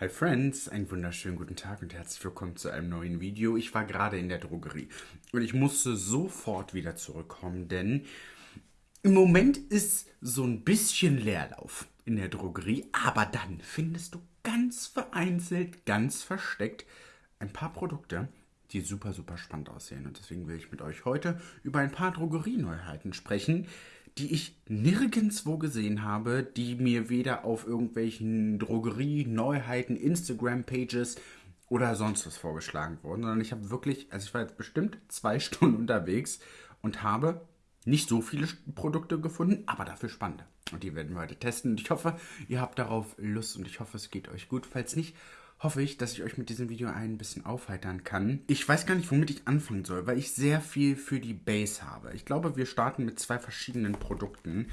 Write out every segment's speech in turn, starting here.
Hi Friends, einen wunderschönen guten Tag und herzlich willkommen zu einem neuen Video. Ich war gerade in der Drogerie und ich musste sofort wieder zurückkommen, denn im Moment ist so ein bisschen Leerlauf in der Drogerie, aber dann findest du ganz vereinzelt, ganz versteckt ein paar Produkte, die super, super spannend aussehen. Und deswegen will ich mit euch heute über ein paar Drogerieneuheiten sprechen, die ich nirgendwo gesehen habe, die mir weder auf irgendwelchen Drogerie-Neuheiten, Instagram-Pages oder sonst was vorgeschlagen wurden, sondern ich habe wirklich, also ich war jetzt bestimmt zwei Stunden unterwegs und habe nicht so viele Produkte gefunden, aber dafür spannende. Und die werden wir heute testen. Und ich hoffe, ihr habt darauf Lust und ich hoffe, es geht euch gut. Falls nicht, hoffe ich, dass ich euch mit diesem Video ein bisschen aufheitern kann. Ich weiß gar nicht, womit ich anfangen soll, weil ich sehr viel für die Base habe. Ich glaube, wir starten mit zwei verschiedenen Produkten,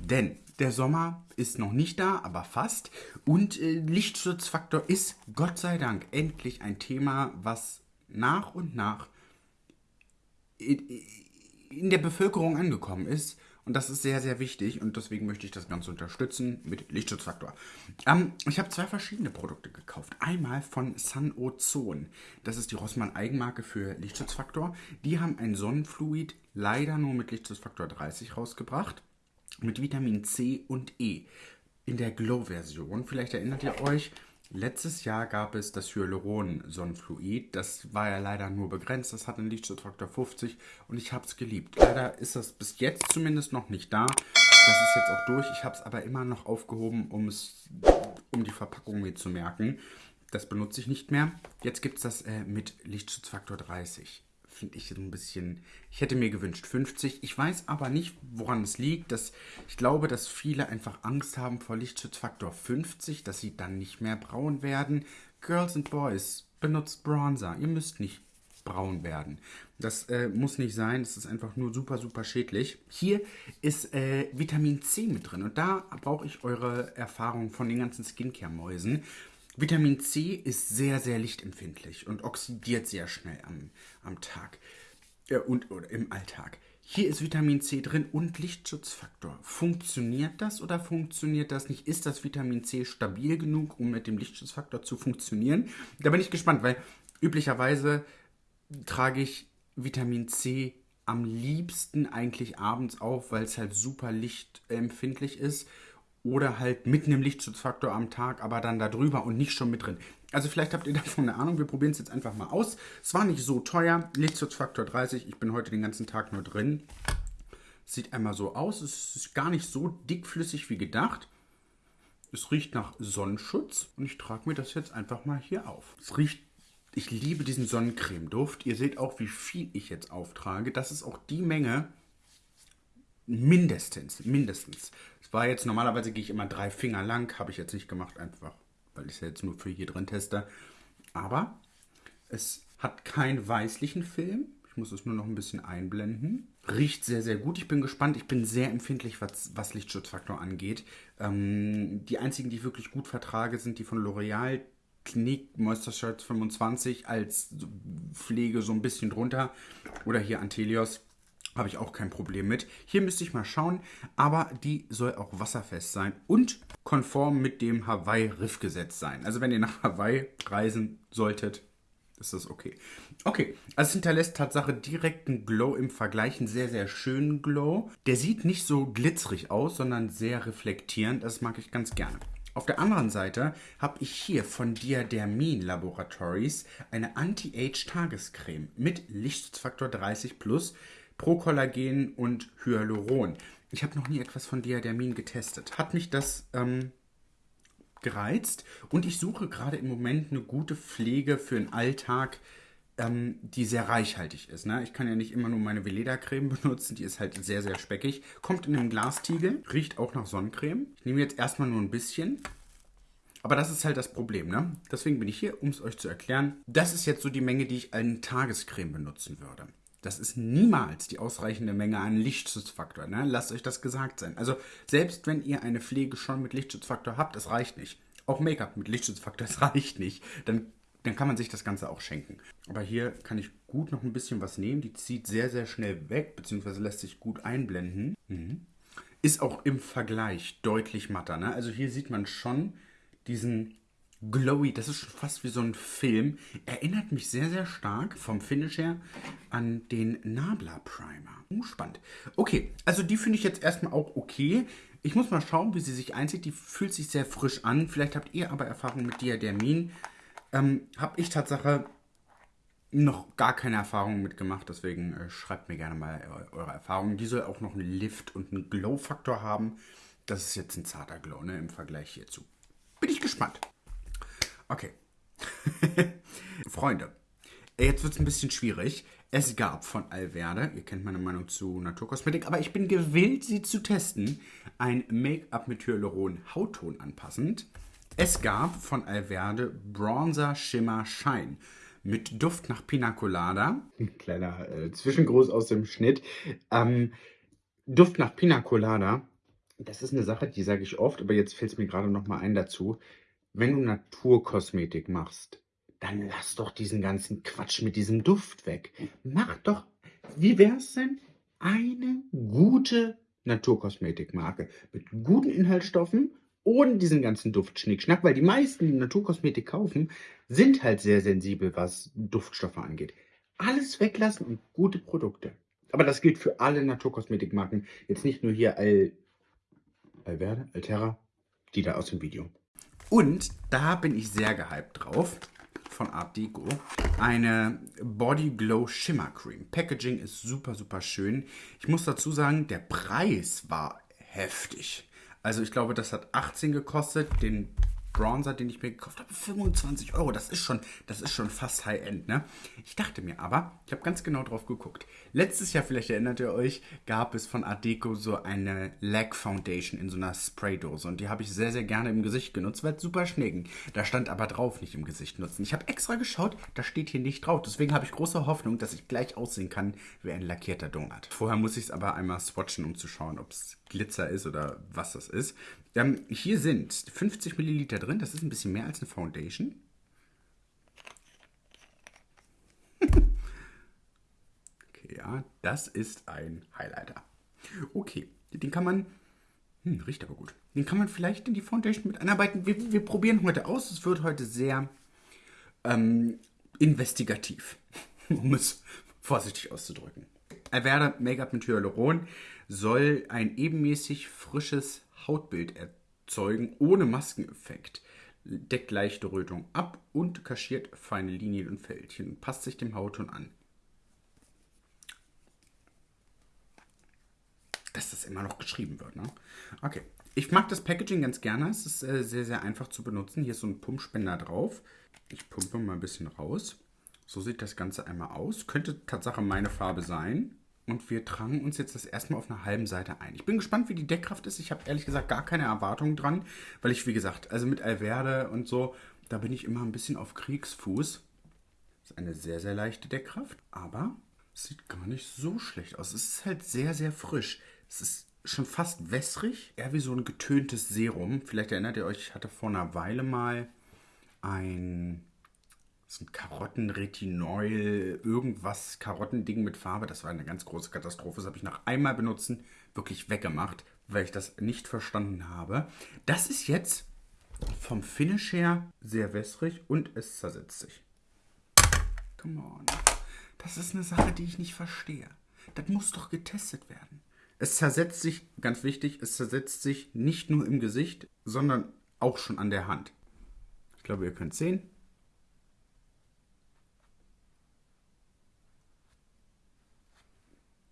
denn der Sommer ist noch nicht da, aber fast. Und äh, Lichtschutzfaktor ist, Gott sei Dank, endlich ein Thema, was nach und nach in, in der Bevölkerung angekommen ist und das ist sehr, sehr wichtig und deswegen möchte ich das Ganze unterstützen mit Lichtschutzfaktor. Ähm, ich habe zwei verschiedene Produkte gekauft. Einmal von Sunozone. Das ist die Rossmann Eigenmarke für Lichtschutzfaktor. Die haben ein Sonnenfluid leider nur mit Lichtschutzfaktor 30 rausgebracht. Mit Vitamin C und E. In der Glow-Version. Vielleicht erinnert ihr euch, Letztes Jahr gab es das Hyaluron-Sonnenfluid. Das war ja leider nur begrenzt. Das hat einen Lichtschutzfaktor 50 und ich habe es geliebt. Leider ist das bis jetzt zumindest noch nicht da. Das ist jetzt auch durch. Ich habe es aber immer noch aufgehoben, um, es, um die Verpackung mir zu merken. Das benutze ich nicht mehr. Jetzt gibt es das äh, mit Lichtschutzfaktor 30 finde ich so ein bisschen. Ich hätte mir gewünscht 50. Ich weiß aber nicht, woran es liegt. Dass, ich glaube, dass viele einfach Angst haben vor Lichtschutzfaktor 50, dass sie dann nicht mehr braun werden. Girls and Boys, benutzt Bronzer. Ihr müsst nicht braun werden. Das äh, muss nicht sein, das ist einfach nur super, super schädlich. Hier ist äh, Vitamin C mit drin und da brauche ich eure Erfahrung von den ganzen Skincare-Mäusen. Vitamin C ist sehr, sehr lichtempfindlich und oxidiert sehr schnell am, am Tag äh, und oder im Alltag. Hier ist Vitamin C drin und Lichtschutzfaktor. Funktioniert das oder funktioniert das nicht? Ist das Vitamin C stabil genug, um mit dem Lichtschutzfaktor zu funktionieren? Da bin ich gespannt, weil üblicherweise trage ich Vitamin C am liebsten eigentlich abends auf, weil es halt super lichtempfindlich ist oder halt mit einem Lichtschutzfaktor am Tag, aber dann da drüber und nicht schon mit drin. Also vielleicht habt ihr davon eine Ahnung, wir probieren es jetzt einfach mal aus. Es war nicht so teuer, Lichtschutzfaktor 30, ich bin heute den ganzen Tag nur drin. Sieht einmal so aus, es ist gar nicht so dickflüssig wie gedacht. Es riecht nach Sonnenschutz und ich trage mir das jetzt einfach mal hier auf. Es riecht, ich liebe diesen Sonnencreme-Duft. Ihr seht auch, wie viel ich jetzt auftrage. Das ist auch die Menge, Mindestens, mindestens. Es war jetzt, normalerweise gehe ich immer drei Finger lang, habe ich jetzt nicht gemacht, einfach, weil ich es ja jetzt nur für hier drin teste. Aber es hat keinen weißlichen Film. Ich muss es nur noch ein bisschen einblenden. Riecht sehr, sehr gut. Ich bin gespannt. Ich bin sehr empfindlich, was, was Lichtschutzfaktor angeht. Ähm, die einzigen, die ich wirklich gut vertrage, sind die von L'Oreal. Clinique Moisture Shirts 25 als Pflege so ein bisschen drunter. Oder hier Antelios habe ich auch kein Problem mit. Hier müsste ich mal schauen, aber die soll auch wasserfest sein und konform mit dem Hawaii-Riff-Gesetz sein. Also wenn ihr nach Hawaii reisen solltet, ist das okay. Okay, also es hinterlässt Tatsache direkten Glow im Vergleich, einen sehr, sehr schönen Glow. Der sieht nicht so glitzerig aus, sondern sehr reflektierend. Das mag ich ganz gerne. Auf der anderen Seite habe ich hier von Diadermin Laboratories eine Anti-Age-Tagescreme mit Lichtschutzfaktor 30 Plus Prokollagen und Hyaluron. Ich habe noch nie etwas von Diadermin getestet. Hat mich das ähm, gereizt und ich suche gerade im Moment eine gute Pflege für den Alltag, ähm, die sehr reichhaltig ist. Ne? Ich kann ja nicht immer nur meine Veleda-Creme benutzen, die ist halt sehr, sehr speckig. Kommt in einem Glastiegel, riecht auch nach Sonnencreme. Ich nehme jetzt erstmal nur ein bisschen. Aber das ist halt das Problem, ne? Deswegen bin ich hier, um es euch zu erklären. Das ist jetzt so die Menge, die ich an Tagescreme benutzen würde. Das ist niemals die ausreichende Menge an Lichtschutzfaktor. Ne? Lasst euch das gesagt sein. Also selbst wenn ihr eine Pflege schon mit Lichtschutzfaktor habt, das reicht nicht. Auch Make-up mit Lichtschutzfaktor, das reicht nicht. Dann, dann kann man sich das Ganze auch schenken. Aber hier kann ich gut noch ein bisschen was nehmen. Die zieht sehr, sehr schnell weg, beziehungsweise lässt sich gut einblenden. Mhm. Ist auch im Vergleich deutlich matter. Ne? Also hier sieht man schon diesen glowy, das ist fast wie so ein Film. Erinnert mich sehr, sehr stark vom Finish her an den Nabla Primer. Uh, spannend. Okay, also die finde ich jetzt erstmal auch okay. Ich muss mal schauen, wie sie sich einzieht. Die fühlt sich sehr frisch an. Vielleicht habt ihr aber Erfahrung mit Diadermin. Ähm, Habe ich Tatsache noch gar keine Erfahrungen mitgemacht, deswegen äh, schreibt mir gerne mal eure Erfahrungen. Die soll auch noch einen Lift und einen Glow-Faktor haben. Das ist jetzt ein zarter Glow, ne, im Vergleich hierzu. Bin ich gespannt. Okay. Freunde, jetzt wird es ein bisschen schwierig. Es gab von Alverde, ihr kennt meine Meinung zu Naturkosmetik, aber ich bin gewillt, sie zu testen, ein Make-up mit Hyaluron Hautton anpassend. Es gab von Alverde Bronzer Shimmer Shine mit Duft nach Pina Colada. Ein kleiner äh, Zwischengruß aus dem Schnitt. Ähm, Duft nach Pina Colada, das ist eine Sache, die sage ich oft, aber jetzt fällt es mir gerade noch mal ein dazu. Wenn du Naturkosmetik machst, dann lass doch diesen ganzen Quatsch mit diesem Duft weg. Mach doch, wie wäre es denn? Eine gute Naturkosmetikmarke mit guten Inhaltsstoffen ohne diesen ganzen Duftschnickschnack, weil die meisten, die Naturkosmetik kaufen, sind halt sehr sensibel, was Duftstoffe angeht. Alles weglassen und gute Produkte. Aber das gilt für alle Naturkosmetikmarken. Jetzt nicht nur hier Al, Alverde, Altera, die da aus dem Video. Und da bin ich sehr gehypt drauf von Art Deco. Eine Body Glow Shimmer Cream. Packaging ist super, super schön. Ich muss dazu sagen, der Preis war heftig. Also ich glaube, das hat 18 gekostet. Den Bronzer, den ich mir gekauft habe, 25 Euro. Das ist schon, das ist schon fast High-End, ne? Ich dachte mir aber, ich habe ganz genau drauf geguckt. Letztes Jahr, vielleicht erinnert ihr euch, gab es von Art Deco so eine Lag Foundation in so einer Spraydose. Und die habe ich sehr, sehr gerne im Gesicht genutzt, weil es super schnell ging. Da stand aber drauf, nicht im Gesicht nutzen. Ich habe extra geschaut, da steht hier nicht drauf. Deswegen habe ich große Hoffnung, dass ich gleich aussehen kann wie ein lackierter Donut. Vorher muss ich es aber einmal swatchen, um zu schauen, ob es Glitzer ist oder was das ist. Ähm, hier sind 50 Milliliter drin. Das ist ein bisschen mehr als eine Foundation. okay, ja, das ist ein Highlighter. Okay, den kann man... Hm, riecht aber gut. Den kann man vielleicht in die Foundation mit einarbeiten. Wir, wir probieren heute aus. Es wird heute sehr ähm, investigativ, um es vorsichtig auszudrücken. Alverde Make-up mit Hyaluron soll ein ebenmäßig frisches Hautbild erzeugen ohne Maskeneffekt. Deckt leichte Rötung ab und kaschiert feine Linien und Fältchen und passt sich dem Hautton an. Dass das immer noch geschrieben wird, ne? Okay. Ich mag das Packaging ganz gerne. Es ist äh, sehr, sehr einfach zu benutzen. Hier ist so ein Pumpspender drauf. Ich pumpe mal ein bisschen raus. So sieht das Ganze einmal aus. Könnte Tatsache meine Farbe sein. Und wir tragen uns jetzt das erstmal auf einer halben Seite ein. Ich bin gespannt, wie die Deckkraft ist. Ich habe ehrlich gesagt gar keine Erwartungen dran, weil ich, wie gesagt, also mit Alverde und so, da bin ich immer ein bisschen auf Kriegsfuß. Das ist eine sehr, sehr leichte Deckkraft, aber sieht gar nicht so schlecht aus. Es ist halt sehr, sehr frisch. Es ist schon fast wässrig, eher wie so ein getöntes Serum. Vielleicht erinnert ihr euch, ich hatte vor einer Weile mal ein so ein Karottenretinol, irgendwas, Karottending mit Farbe. Das war eine ganz große Katastrophe. Das habe ich nach einmal benutzen wirklich weggemacht, weil ich das nicht verstanden habe. Das ist jetzt vom Finish her sehr wässrig und es zersetzt sich. Come on. Das ist eine Sache, die ich nicht verstehe. Das muss doch getestet werden. Es zersetzt sich, ganz wichtig, es zersetzt sich nicht nur im Gesicht, sondern auch schon an der Hand. Ich glaube, ihr könnt sehen.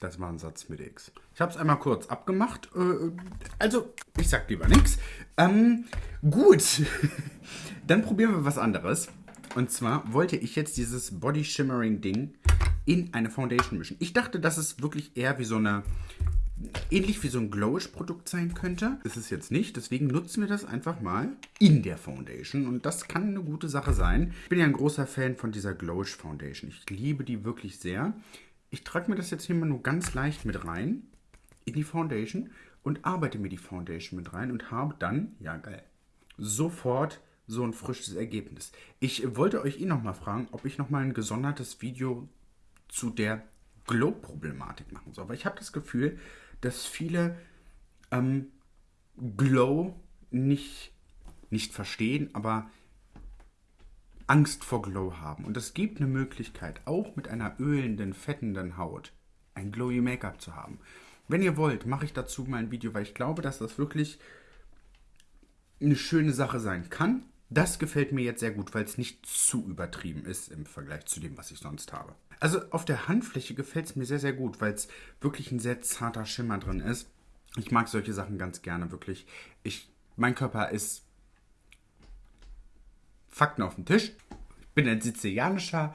Das war ein Satz mit X. Ich habe es einmal kurz abgemacht. Äh, also, ich sag lieber nichts. Ähm, gut. Dann probieren wir was anderes. Und zwar wollte ich jetzt dieses Body Shimmering Ding in eine Foundation mischen. Ich dachte, dass es wirklich eher wie so eine, ähnlich wie so ein Glowish Produkt sein könnte. Ist es jetzt nicht, deswegen nutzen wir das einfach mal in der Foundation und das kann eine gute Sache sein. Ich bin ja ein großer Fan von dieser Glowish Foundation. Ich liebe die wirklich sehr ich trage mir das jetzt hier mal nur ganz leicht mit rein in die Foundation und arbeite mir die Foundation mit rein und habe dann, ja geil, sofort so ein frisches Ergebnis. Ich wollte euch eh nochmal fragen, ob ich nochmal ein gesondertes Video zu der Glow-Problematik machen soll. Weil ich habe das Gefühl, dass viele ähm, Glow nicht, nicht verstehen, aber Angst vor Glow haben. Und es gibt eine Möglichkeit, auch mit einer ölenden, fettenden Haut ein glowy Make-up zu haben. Wenn ihr wollt, mache ich dazu mal ein Video, weil ich glaube, dass das wirklich eine schöne Sache sein kann. Das gefällt mir jetzt sehr gut, weil es nicht zu übertrieben ist im Vergleich zu dem, was ich sonst habe. Also auf der Handfläche gefällt es mir sehr, sehr gut, weil es wirklich ein sehr zarter Schimmer drin ist. Ich mag solche Sachen ganz gerne, wirklich. Ich, mein Körper ist Fakten auf dem Tisch. Ich bin ein sizilianischer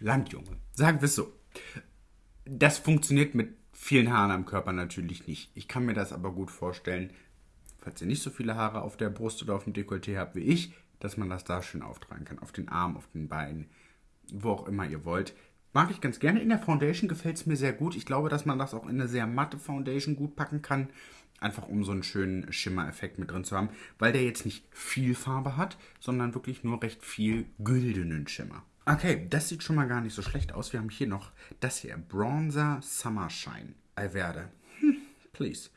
Landjunge. Sagen wir es so. Das funktioniert mit vielen Haaren am Körper natürlich nicht. Ich kann mir das aber gut vorstellen, falls ihr nicht so viele Haare auf der Brust oder auf dem Dekolleté habt wie ich, dass man das da schön auftragen kann. Auf den Armen, auf den Beinen, wo auch immer ihr wollt. Mag ich ganz gerne. In der Foundation gefällt es mir sehr gut. Ich glaube, dass man das auch in eine sehr matte Foundation gut packen kann. Einfach um so einen schönen Schimmereffekt mit drin zu haben. Weil der jetzt nicht viel Farbe hat, sondern wirklich nur recht viel güldenen Schimmer. Okay, das sieht schon mal gar nicht so schlecht aus. Wir haben hier noch das hier. Bronzer Summer Shine. Alverde. Hm, please.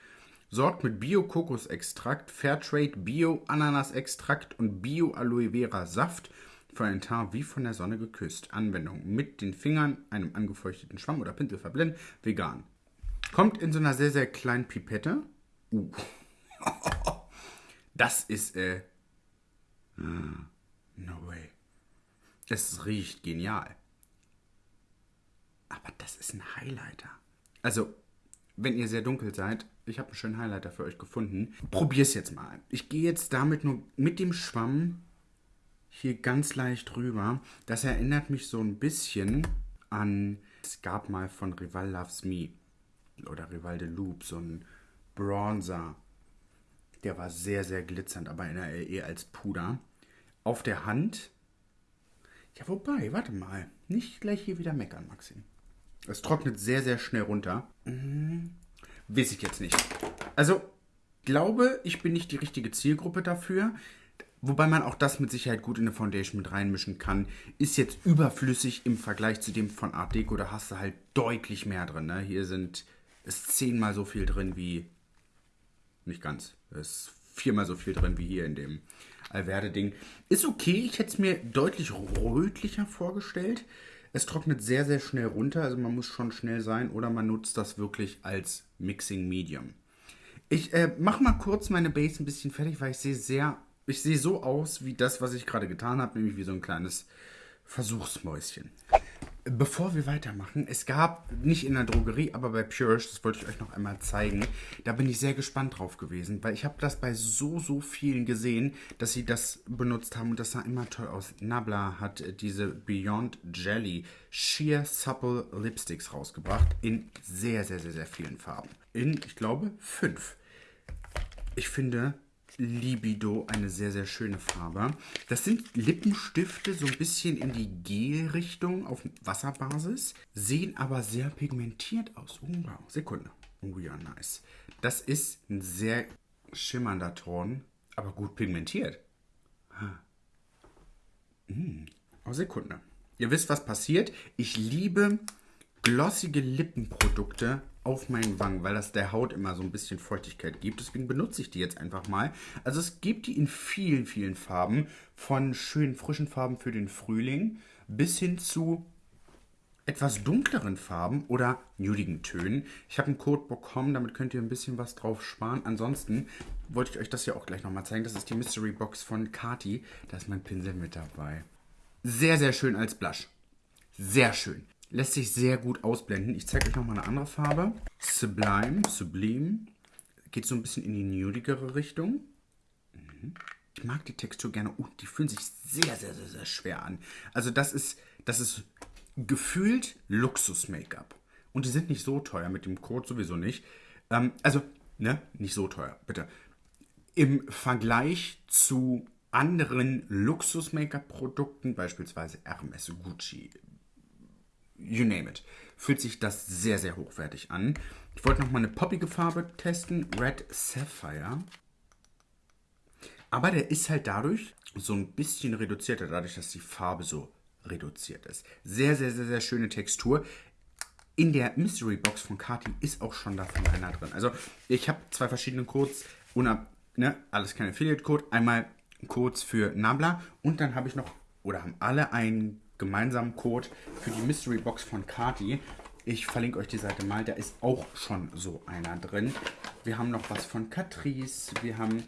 Sorgt mit Bio-Kokosextrakt, Fairtrade Bio-Ananas-Extrakt und Bio-Aloe Vera Saft für ein Haar wie von der Sonne geküsst. Anwendung mit den Fingern, einem angefeuchteten Schwamm oder Pinsel verblendet. Vegan. Kommt in so einer sehr, sehr kleinen Pipette. Uh. Das ist, äh. No way. Es riecht genial. Aber das ist ein Highlighter. Also, wenn ihr sehr dunkel seid, ich habe einen schönen Highlighter für euch gefunden. Probier's jetzt mal. Ich gehe jetzt damit nur mit dem Schwamm hier ganz leicht rüber. Das erinnert mich so ein bisschen an, es gab mal von Rival Loves Me oder Rival de Loop so ein Bronzer. Der war sehr, sehr glitzernd, aber in der LE als Puder. Auf der Hand. Ja, wobei, warte mal. Nicht gleich hier wieder meckern, Maxim. Es trocknet sehr, sehr schnell runter. Mhm. Weiß ich jetzt nicht. Also, glaube, ich bin nicht die richtige Zielgruppe dafür. Wobei man auch das mit Sicherheit gut in eine Foundation mit reinmischen kann. Ist jetzt überflüssig im Vergleich zu dem von Art Deco. Da hast du halt deutlich mehr drin. Ne? Hier sind ist zehnmal so viel drin wie. Nicht ganz. Ist viermal so viel drin wie hier in dem Alverde-Ding. Ist okay. Ich hätte es mir deutlich rötlicher vorgestellt. Es trocknet sehr, sehr schnell runter, also man muss schon schnell sein oder man nutzt das wirklich als Mixing Medium. Ich äh, mache mal kurz meine Base ein bisschen fertig, weil ich sehe sehr, ich sehe so aus wie das, was ich gerade getan habe, nämlich wie so ein kleines Versuchsmäuschen. Bevor wir weitermachen, es gab nicht in der Drogerie, aber bei Purish, das wollte ich euch noch einmal zeigen, da bin ich sehr gespannt drauf gewesen, weil ich habe das bei so, so vielen gesehen, dass sie das benutzt haben und das sah immer toll aus. Nabla hat diese Beyond Jelly Sheer Supple Lipsticks rausgebracht in sehr, sehr, sehr, sehr vielen Farben. In, ich glaube, fünf. Ich finde, Libido, eine sehr, sehr schöne Farbe. Das sind Lippenstifte so ein bisschen in die Gel-Richtung auf Wasserbasis, sehen aber sehr pigmentiert aus. Oh, wow, Sekunde. Oh ja, nice. Das ist ein sehr schimmernder Ton, aber gut pigmentiert. Hm. Oh, Sekunde. Ihr wisst, was passiert. Ich liebe glossige Lippenprodukte auf meinen Wangen, weil das der Haut immer so ein bisschen Feuchtigkeit gibt. Deswegen benutze ich die jetzt einfach mal. Also es gibt die in vielen, vielen Farben. Von schönen frischen Farben für den Frühling bis hin zu etwas dunkleren Farben oder nudigen Tönen. Ich habe einen Code bekommen, damit könnt ihr ein bisschen was drauf sparen. Ansonsten wollte ich euch das ja auch gleich nochmal zeigen. Das ist die Mystery Box von Kati. Da ist mein Pinsel mit dabei. Sehr, sehr schön als Blush. Sehr schön. Lässt sich sehr gut ausblenden. Ich zeige euch nochmal eine andere Farbe. Sublime, Sublime. Geht so ein bisschen in die nudigere Richtung. Mhm. Ich mag die Textur gerne. Oh, die fühlen sich sehr, sehr, sehr, sehr schwer an. Also das ist, das ist gefühlt Luxus-Make-up. Und die sind nicht so teuer, mit dem Code sowieso nicht. Ähm, also, ne, nicht so teuer, bitte. Im Vergleich zu anderen Luxus-Make-up-Produkten, beispielsweise Hermes, Gucci, you name it, fühlt sich das sehr, sehr hochwertig an. Ich wollte noch mal eine poppige Farbe testen, Red Sapphire. Aber der ist halt dadurch so ein bisschen reduzierter, dadurch, dass die Farbe so reduziert ist. Sehr, sehr, sehr, sehr schöne Textur. In der Mystery Box von Kati ist auch schon davon einer drin. Also ich habe zwei verschiedene Codes, unab, ne, alles kein Affiliate-Code. Einmal Codes für Nabla und dann habe ich noch, oder haben alle einen gemeinsamen Code für die Mystery Box von Kati. Ich verlinke euch die Seite mal, da ist auch schon so einer drin. Wir haben noch was von Catrice, wir haben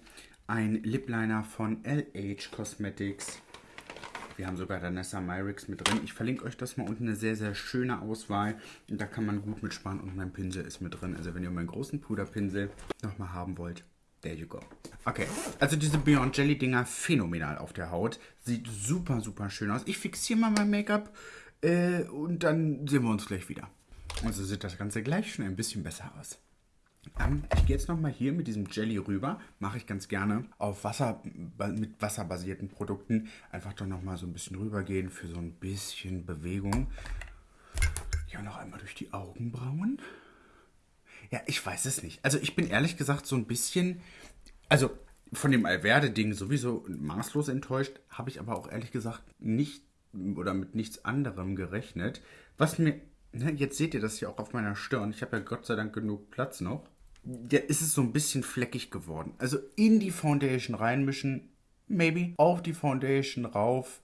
ein Lip Liner von LH Cosmetics. Wir haben sogar Danessa Myrix mit drin. Ich verlinke euch das mal unten. Eine sehr, sehr schöne Auswahl. Und da kann man gut mitsparen. Und mein Pinsel ist mit drin. Also wenn ihr meinen großen Puderpinsel nochmal haben wollt, there you go. Okay, also diese Beyond Jelly Dinger phänomenal auf der Haut. Sieht super, super schön aus. Ich fixiere mal mein Make-up äh, und dann sehen wir uns gleich wieder. Also sieht das Ganze gleich schon ein bisschen besser aus. Ähm, ich gehe jetzt nochmal hier mit diesem Jelly rüber. Mache ich ganz gerne auf Wasser, mit wasserbasierten Produkten. Einfach doch nochmal so ein bisschen rübergehen für so ein bisschen Bewegung. Ja, noch einmal durch die Augenbrauen. Ja, ich weiß es nicht. Also ich bin ehrlich gesagt so ein bisschen, also von dem Alverde-Ding sowieso maßlos enttäuscht, habe ich aber auch ehrlich gesagt nicht oder mit nichts anderem gerechnet. Was mir, ne, jetzt seht ihr das ja auch auf meiner Stirn. Ich habe ja Gott sei Dank genug Platz noch ja, ist es so ein bisschen fleckig geworden. Also in die Foundation reinmischen, maybe. Auf die Foundation rauf.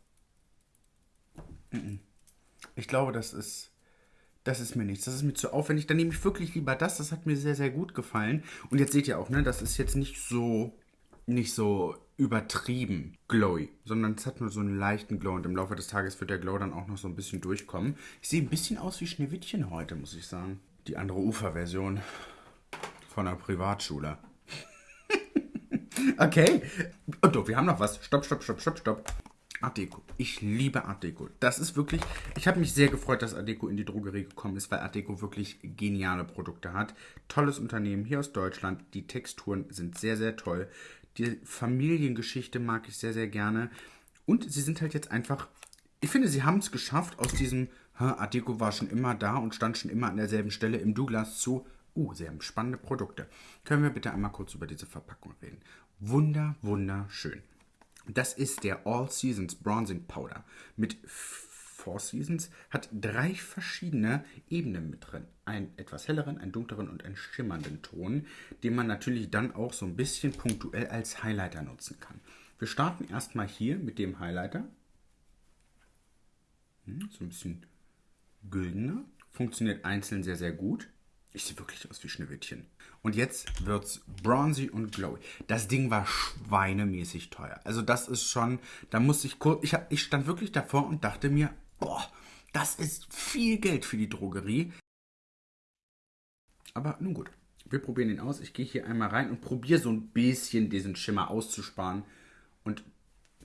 Ich glaube, das ist, das ist mir nichts. Das ist mir zu aufwendig. Dann nehme ich wirklich lieber das. Das hat mir sehr, sehr gut gefallen. Und jetzt seht ihr auch, ne, das ist jetzt nicht so, nicht so übertrieben glowy, sondern es hat nur so einen leichten Glow und im Laufe des Tages wird der Glow dann auch noch so ein bisschen durchkommen. Ich sehe ein bisschen aus wie Schneewittchen heute, muss ich sagen. Die andere Uferversion von der Privatschule. okay. Und oh, wir haben noch was. Stopp, stopp, stopp, stopp, stopp. Art Deco. Ich liebe Art Deco. Das ist wirklich. Ich habe mich sehr gefreut, dass Art Deco in die Drogerie gekommen ist, weil Art Deco wirklich geniale Produkte hat. Tolles Unternehmen hier aus Deutschland. Die Texturen sind sehr, sehr toll. Die Familiengeschichte mag ich sehr, sehr gerne. Und sie sind halt jetzt einfach. Ich finde, sie haben es geschafft, aus diesem Art Deco war schon immer da und stand schon immer an derselben Stelle im Douglas zu Uh, sehr spannende Produkte. Können wir bitte einmal kurz über diese Verpackung reden? Wunder, wunderschön. Das ist der All Seasons Bronzing Powder mit Four Seasons, hat drei verschiedene Ebenen mit drin. Einen etwas helleren, einen dunkleren und einen schimmernden Ton, den man natürlich dann auch so ein bisschen punktuell als Highlighter nutzen kann. Wir starten erstmal hier mit dem Highlighter. Hm, so ein bisschen güldener. Funktioniert einzeln sehr, sehr gut. Ich sehe wirklich aus wie Schneewittchen. Und jetzt wird's bronzy und glowy. Das Ding war schweinemäßig teuer. Also das ist schon, da musste ich kurz, ich, ich stand wirklich davor und dachte mir, boah, das ist viel Geld für die Drogerie. Aber nun gut, wir probieren ihn aus. Ich gehe hier einmal rein und probiere so ein bisschen diesen Schimmer auszusparen und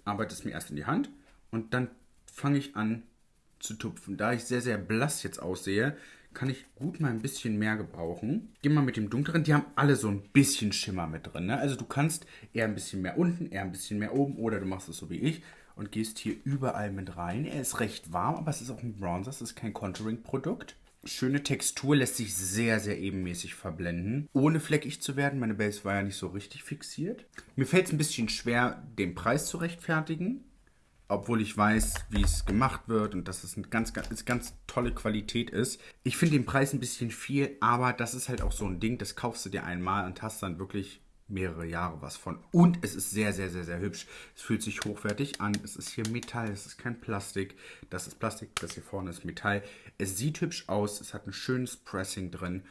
arbeite es mir erst in die Hand und dann fange ich an zu tupfen. Da ich sehr, sehr blass jetzt aussehe, kann ich gut mal ein bisschen mehr gebrauchen. Geh mal mit dem dunkleren, die haben alle so ein bisschen Schimmer mit drin. Ne? Also du kannst eher ein bisschen mehr unten, eher ein bisschen mehr oben oder du machst es so wie ich und gehst hier überall mit rein. Er ist recht warm, aber es ist auch ein Bronzer, es ist kein Contouring-Produkt. Schöne Textur, lässt sich sehr, sehr ebenmäßig verblenden. Ohne fleckig zu werden, meine Base war ja nicht so richtig fixiert. Mir fällt es ein bisschen schwer, den Preis zu rechtfertigen obwohl ich weiß, wie es gemacht wird und dass es eine ganz, ganz, ganz tolle Qualität ist. Ich finde den Preis ein bisschen viel, aber das ist halt auch so ein Ding, das kaufst du dir einmal und hast dann wirklich mehrere Jahre was von. Und es ist sehr, sehr, sehr, sehr hübsch. Es fühlt sich hochwertig an. Es ist hier Metall, es ist kein Plastik. Das ist Plastik, das hier vorne ist Metall. Es sieht hübsch aus, es hat ein schönes Pressing drin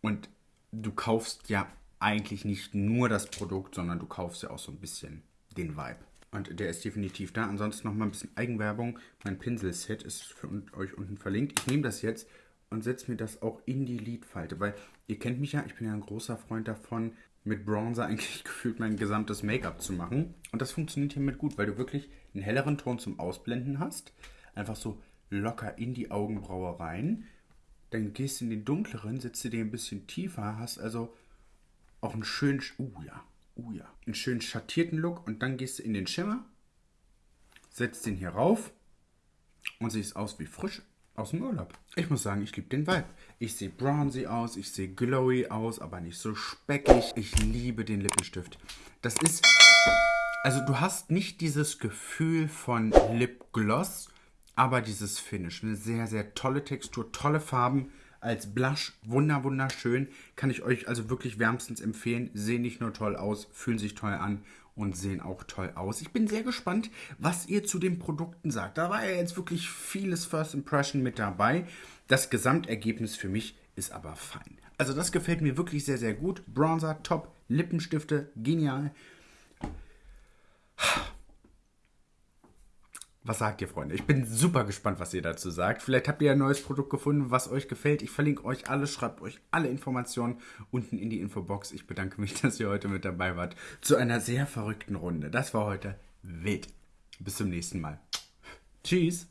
und du kaufst ja eigentlich nicht nur das Produkt, sondern du kaufst ja auch so ein bisschen den Vibe. Und der ist definitiv da. Ansonsten noch mal ein bisschen Eigenwerbung. Mein Pinselset ist für euch unten verlinkt. Ich nehme das jetzt und setze mir das auch in die Lidfalte, weil ihr kennt mich ja, ich bin ja ein großer Freund davon, mit Bronzer eigentlich gefühlt mein gesamtes Make-up zu machen. Und das funktioniert hiermit gut, weil du wirklich einen helleren Ton zum Ausblenden hast. Einfach so locker in die Augenbraue rein. Dann gehst du in den dunkleren, setzt du dir ein bisschen tiefer, hast also auch einen schönen... Uh ja, Oh ja. Einen schönen schattierten Look und dann gehst du in den Schimmer, setzt den hier rauf und siehst aus wie frisch aus dem Urlaub. Ich muss sagen, ich liebe den Vibe. Ich sehe bronzy aus, ich sehe glowy aus, aber nicht so speckig. Ich liebe den Lippenstift. Das ist... Also du hast nicht dieses Gefühl von Lipgloss, aber dieses Finish. Eine sehr, sehr tolle Textur, tolle Farben als Blush. Wunder, wunderschön. Kann ich euch also wirklich wärmstens empfehlen. Sehen nicht nur toll aus, fühlen sich toll an und sehen auch toll aus. Ich bin sehr gespannt, was ihr zu den Produkten sagt. Da war ja jetzt wirklich vieles First Impression mit dabei. Das Gesamtergebnis für mich ist aber fein. Also das gefällt mir wirklich sehr, sehr gut. Bronzer, top. Lippenstifte, genial. Was sagt ihr, Freunde? Ich bin super gespannt, was ihr dazu sagt. Vielleicht habt ihr ein neues Produkt gefunden, was euch gefällt. Ich verlinke euch alles, schreibt euch alle Informationen unten in die Infobox. Ich bedanke mich, dass ihr heute mit dabei wart zu einer sehr verrückten Runde. Das war heute wild. Bis zum nächsten Mal. Tschüss.